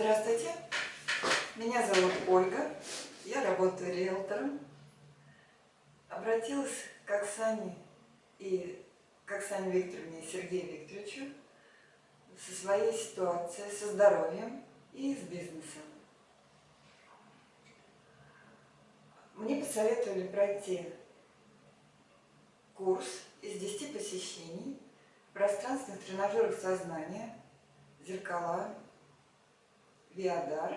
Здравствуйте, меня зовут Ольга, я работаю риэлтором. Обратилась к Оксане и к Оксане Викторовне и Сергею Викторовичу со своей ситуацией, со здоровьем и с бизнесом. Мне посоветовали пройти курс из 10 посещений пространственных тренажеров сознания, зеркала, Виадар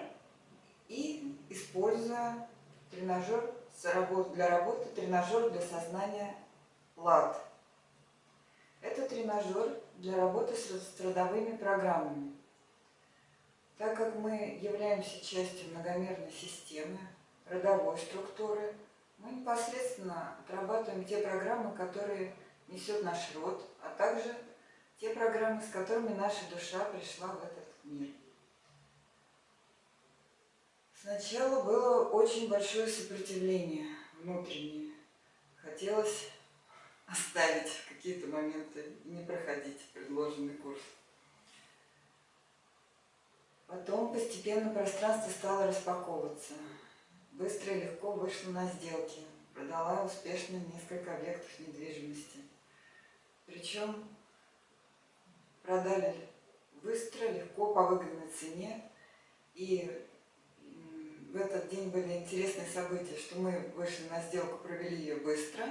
и используя тренажер для работы, тренажер для сознания ЛАД. Это тренажер для работы с родовыми программами. Так как мы являемся частью многомерной системы, родовой структуры, мы непосредственно отрабатываем те программы, которые несет наш род, а также те программы, с которыми наша душа пришла в этот мир. Сначала было очень большое сопротивление внутреннее. Хотелось оставить какие-то моменты и не проходить предложенный курс. Потом постепенно пространство стало распаковываться. Быстро и легко вышла на сделки. Продала успешно несколько объектов недвижимости. Причем продали быстро, легко, по выгодной цене. И в этот день были интересные события, что мы вышли на сделку, провели ее быстро,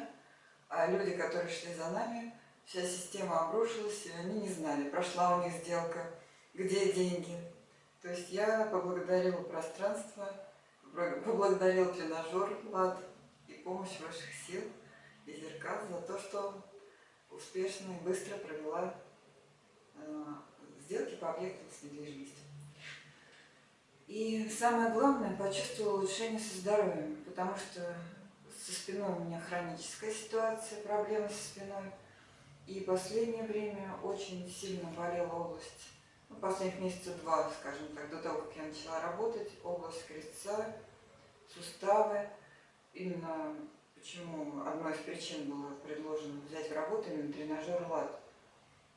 а люди, которые шли за нами, вся система обрушилась, и они не знали, прошла у них сделка, где деньги. То есть я поблагодарила пространство, поблагодарила тренажер ЛАД и помощь ваших сил и зеркал за то, что успешно и быстро провела э, сделки по объектам с недвижимостью. И самое главное, почувствовала улучшение со здоровьем, потому что со спиной у меня хроническая ситуация, проблемы со спиной. И последнее время очень сильно болела область, ну, последних месяцев два, скажем так, до того, как я начала работать, область крестца, суставы. Именно почему одной из причин было предложено взять в работу именно тренажер ЛАД.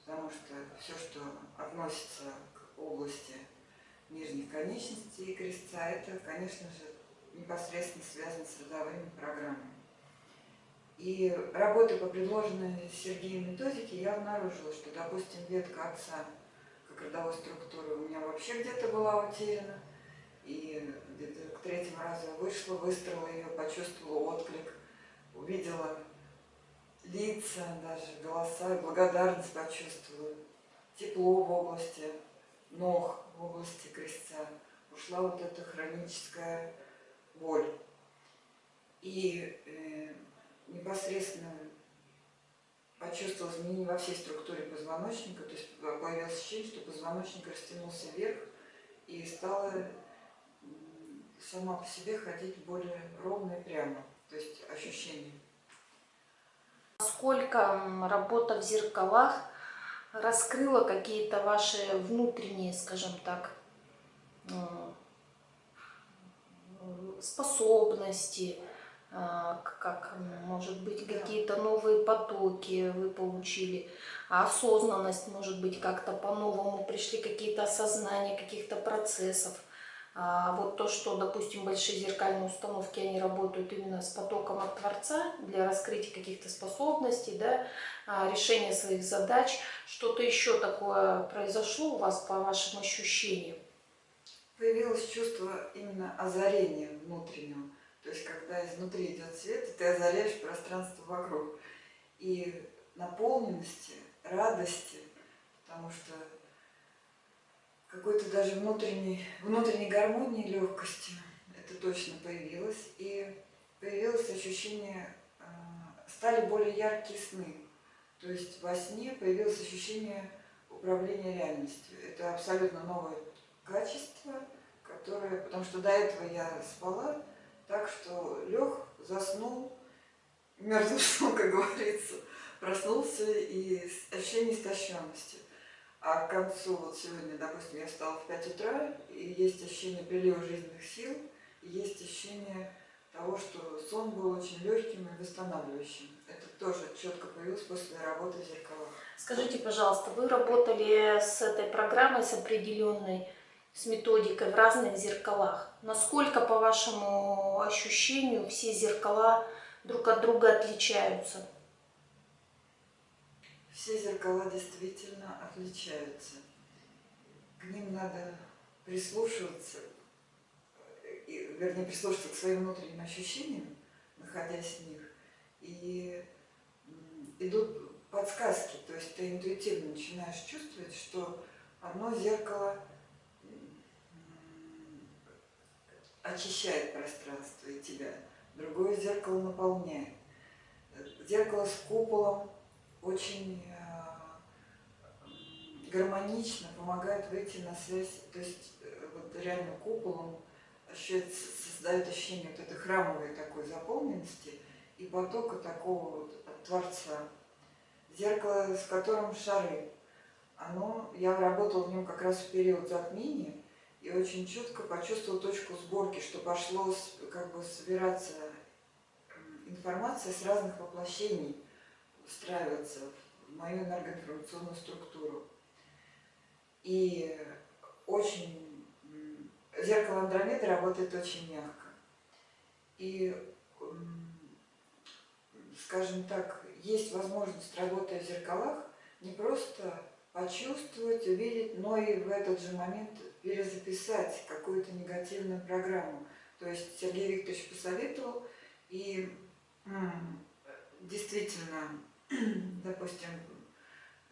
Потому что все, что относится к области нижних конечностей и крестца, это, конечно же, непосредственно связано с родовыми программами. И работая по предложенной Сергеем методике, я обнаружила, что, допустим, ветка отца, как родовой структуры, у меня вообще где-то была утеряна. И где-то к третьему разу вышла, выстроила ее, почувствовала отклик, увидела лица, даже голоса, благодарность почувствовала, тепло в области ног, области крестца, ушла вот эта хроническая боль. И э, непосредственно почувствовал изменения во всей структуре позвоночника, то есть появилось ощущение, что позвоночник растянулся вверх и стало сама по себе ходить более ровно и прямо, то есть ощущение. Сколько работа в зеркалах раскрыла какие-то ваши внутренние, скажем так, способности, а, как, может быть, какие-то новые потоки вы получили, осознанность, может быть, как-то по-новому пришли какие-то осознания каких-то процессов. А вот то, что, допустим, большие зеркальные установки, они работают именно с потоком от Творца для раскрытия каких-то способностей, да, а, решения своих задач. Что-то еще такое произошло у вас по вашим ощущениям? Появилось чувство именно озарения внутреннего. То есть, когда изнутри идет свет, и ты озаряешь пространство вокруг. И наполненности, радости, потому что какой-то даже внутренней, внутренней гармонии, легкости. Это точно появилось. И появилось ощущение, а, стали более яркие сны. То есть во сне появилось ощущение управления реальностью. Это абсолютно новое качество, которое, потому что до этого я спала так, что лег, заснул, мертвым сном, как говорится, проснулся и ощущение истощенности. А к концу, вот сегодня, допустим, я встала в 5 утра, и есть ощущение прилива жизненных сил, и есть ощущение того, что сон был очень легким и восстанавливающим. Это тоже четко появилось после работы в зеркалах. Скажите, пожалуйста, вы работали с этой программой, с определенной, с методикой в разных зеркалах. Насколько, по вашему ощущению, все зеркала друг от друга отличаются? Все зеркала действительно отличаются. К ним надо прислушиваться, вернее, прислушиваться к своим внутренним ощущениям, находясь в них. И идут подсказки, то есть ты интуитивно начинаешь чувствовать, что одно зеркало очищает пространство и тебя, другое зеркало наполняет. Зеркало с куполом очень э, гармонично помогает выйти на связь, то есть э, вот реально куполом создает ощущение вот этой храмовой такой заполненности и потока такого вот от Творца. Зеркало, с которым шары. Оно, я работала в нем как раз в период затмения, и очень четко почувствовал точку сборки, что пошло как бы собираться информация с разных воплощений, встраиваться в мою энергоинформационную структуру. И очень зеркало Андромеды работает очень мягко. И, скажем так, есть возможность, работая в зеркалах, не просто почувствовать, увидеть, но и в этот же момент перезаписать какую-то негативную программу. То есть Сергей Викторович посоветовал, и действительно, допустим,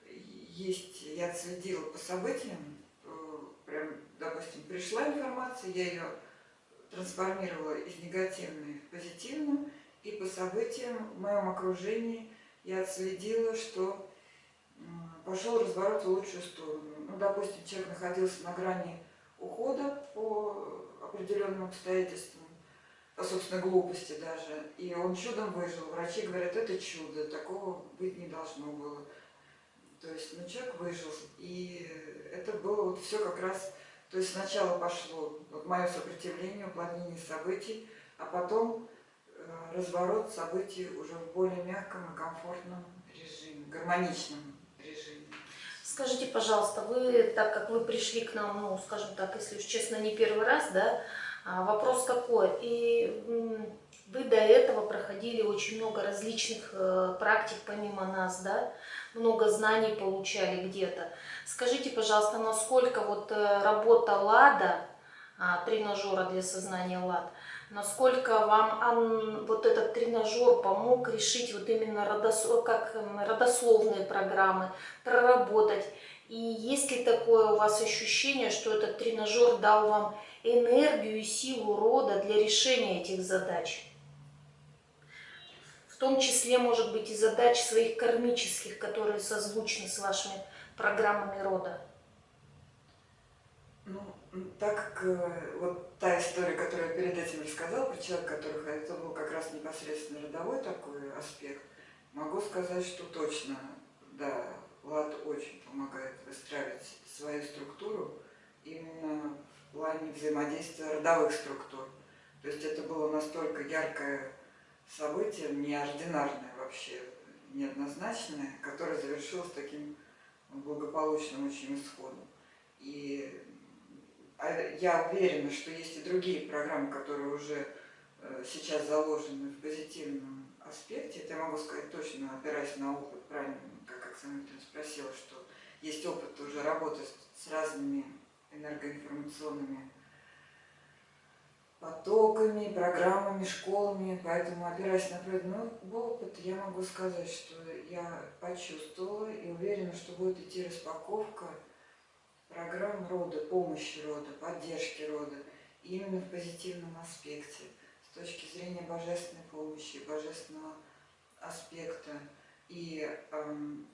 есть, я отследила по событиям, э, прям, допустим, пришла информация, я ее трансформировала из негативной в позитивную, и по событиям в моем окружении я отследила, что пошел разворот в лучшую сторону. Ну, допустим, человек находился на грани ухода по определенным обстоятельствам, по собственной глупости даже, и он чудом выжил. Врачи говорят, это чудо, такого быть не должно было. То есть, ну, человек выжил, и это было вот все как раз, то есть сначала пошло вот мое сопротивление, уплотнение событий, а потом э, разворот событий уже в более мягком и комфортном режиме, гармоничном Скажите, пожалуйста, вы, так как вы пришли к нам, ну, скажем так, если уж честно, не первый раз, да, вопрос какой? И вы до этого проходили очень много различных э, практик помимо нас, да, много знаний получали где-то. Скажите, пожалуйста, насколько вот э, работа ЛАДа, а, тренажера для сознания ЛАД, насколько вам вот этот тренажер помог решить вот именно родос, как родословные программы, проработать. И есть ли такое у вас ощущение, что этот тренажер дал вам энергию и силу рода для решения этих задач? В том числе, может быть, и задач своих кармических, которые созвучны с вашими программами рода. Ну, так как э, вот та история, которую я перед этим рассказала про человека, который это был как раз непосредственно родовой такой аспект, могу сказать, что точно, да, Влад очень помогает выстраивать свою структуру именно плане взаимодействия родовых структур. То есть это было настолько яркое событие, неординарное вообще, неоднозначное, которое завершилось таким благополучным очень исходом. И а я уверена, что есть и другие программы, которые уже э, сейчас заложены в позитивном аспекте. Это я могу сказать точно, опираясь на опыт, правильно, как Оксана Викторовна спросила, что есть опыт уже работы с разными энергоинформационными потоками, программами, школами, поэтому, опираясь на пройденный опыт, я могу сказать, что я почувствовала и уверена, что будет идти распаковка программ рода, помощи рода, поддержки рода, именно в позитивном аспекте, с точки зрения божественной помощи, божественного аспекта и эм,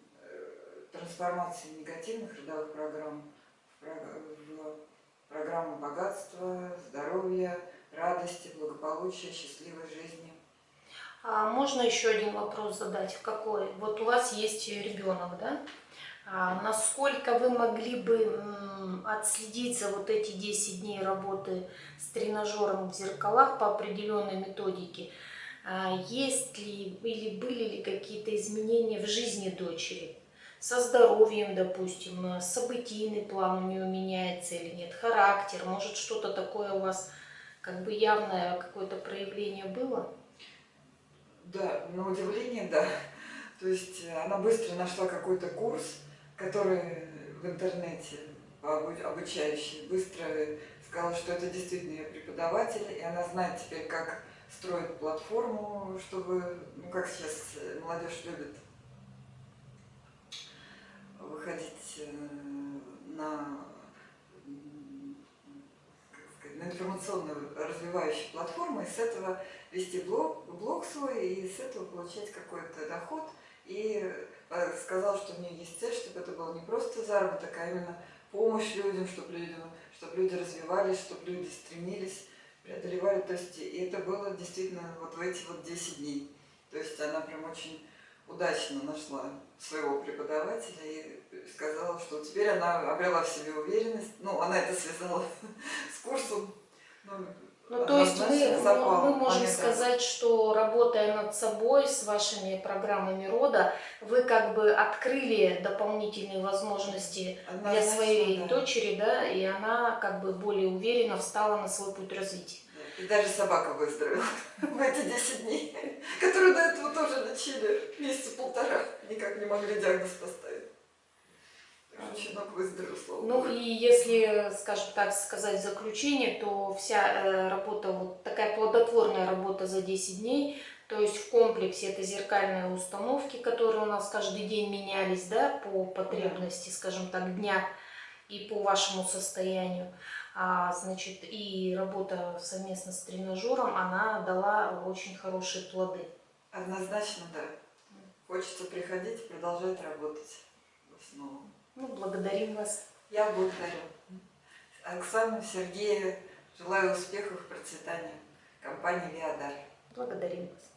трансформации негативных родовых программ в, программу богатства, здоровья, радости, благополучия, счастливой жизни. А можно еще один вопрос задать? Какой? Вот у вас есть ребенок, да? А насколько вы могли бы отследить за вот эти 10 дней работы с тренажером в зеркалах по определенной методике? А есть ли или были ли какие-то изменения в жизни дочери? Со здоровьем, допустим, э, событийный план у нее меняется или нет, характер, может что-то такое у вас как бы явное какое-то проявление было? Да, на удивление, да. То есть э, она быстро нашла какой-то курс, который в интернете обу- обучающий, быстро сказала, что это действительно ее преподаватель, и она знает теперь, как строить платформу, чтобы, ну как сейчас э, молодежь любит выходить э, на, м, как сказать, на информационную развивающую платформу, и с этого вести блог, блог свой, и с этого получать какой-то доход. И э, сказал, что у нее есть цель, чтобы это было не просто заработок, а именно помощь людям, чтобы люди, чтобы люди развивались, чтобы люди стремились, преодолевали. То есть, и это было действительно вот в эти вот 10 дней. То есть она прям очень удачно нашла своего преподавателя и сказала, что теперь она обрела в себе уверенность. Ну, она это связала с курсом. Ну, то есть мы, мы- запал мы можем момент. сказать, что работая над собой с вашими программами рода, вы как бы открыли дополнительные возможности для Однозначно, своей да. дочери, да, и она как бы более уверенно встала на свой путь развития. И даже собака выздоровела в эти 10 дней, которые до этого тоже лечили месяца полтора, никак не могли диагноз поставить. Так что Щенок выздоровел, слава Ну и если, скажем так сказать, в заключение, то вся э, работа, вот такая плодотворная работа за 10 дней, то есть в комплексе это зеркальные установки, которые у нас каждый день менялись, да, по потребности, скажем так, дня и по вашему состоянию. А, значит, и работа совместно с тренажером, она дала очень хорошие плоды. Однозначно, да. Хочется приходить и продолжать работать снова. Ну, благодарим вас. Я благодарю Оксану, Сергея, желаю успехов, процветания компании «Виадар». Благодарим вас.